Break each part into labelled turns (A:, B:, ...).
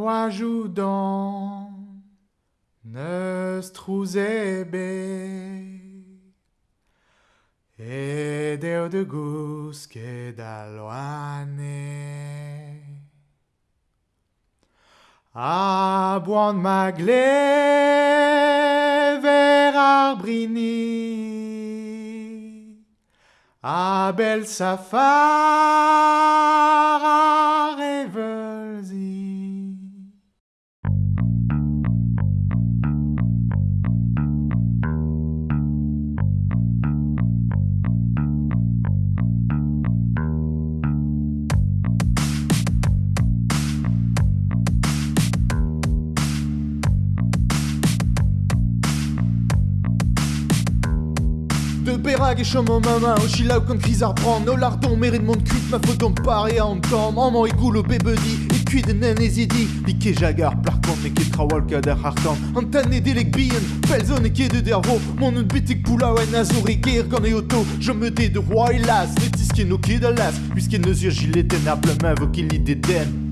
A: roi dans Nestruzebe et deo de gusque d'aloane a buon magle ver arbrini a bel De Berag et Chomo Mama, Oshila kon kriz ar bran, no lardon mérite mon cuite, ma photo me paraît en tom, en mon égout le bébedi, et cuit de ezidi, Ike jagar, plar kont, et trawal kader hartan, antane delek bien, pelzon et ket de dervo, mon un bitik poula oen azori ger gant e auto, je me dé de roi et las, netis ket no ket a las, puisqu'il ne zur gilet tenablement vokin l'idée den.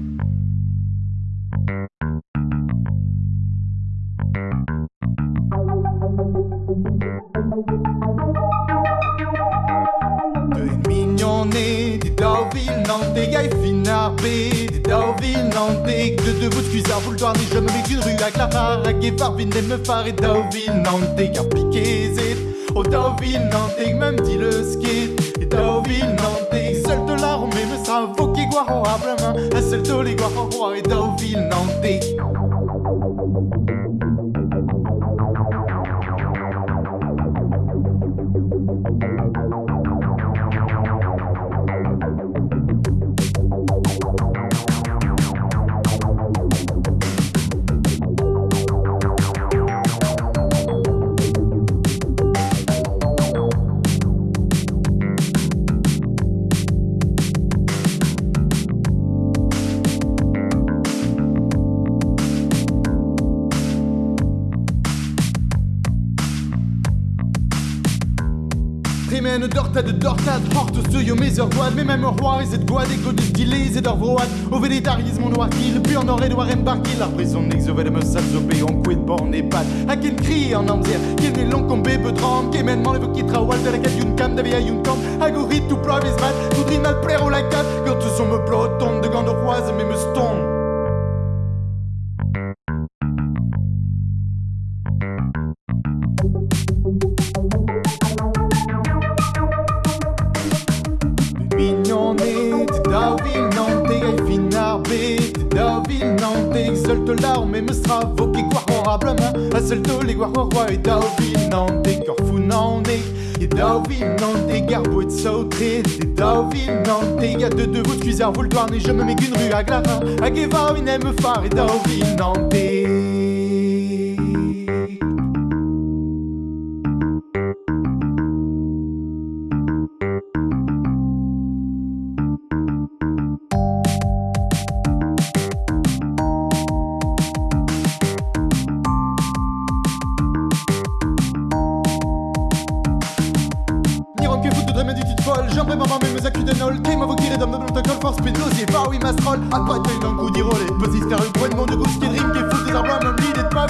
A: Mignonné, des dauville nantais, gaille finarbé, des dauville nantais, de deux bouts de cuisard, boulevard, ni je me mets qu'une rue à Clara, à Guépard, vine me phare et dauville nantais, car piqué zét, au dauville nantais, même dit le skate, et dauville nantais, seul de la mais me sera voqué guaron à main, un seul de les guaron roi et dauville nantais. Primen dorta de dortad, horte ce yo mes guad, mais même roi et cette guad, et de stylé, et d'orvoad, au vélétarisme noir qu'il, puis en aurait noir embarqué, la prison n'exovait me salzopé, on quid born et pat, à quel cri en amzière, quel est long comme bébé drum, qui mène mon qui trawal, de la cat une cam, d'avia une cam, agorit mes mat, tout dream mal plaire au la cat, Nantais, exulte l'arme et me sera voqué honorablement, à seul taux les guarois roi et Dauville Nantais, Corfou Nantais, et Dauville Nantais, garbo et de sautré, t'es Dauville Nantais, y'a de de cuisard, vous le douane et je me mets qu'une rue à Glarin, à Guévar, une aime phare et. Niron après maman mais mes d'un all game Avocat d'homme de protocole force pédo pas bah oui coup d'irolé. Vas-y faire point de mon de gauche qui drink Qui fout des arbres même l'idée de pas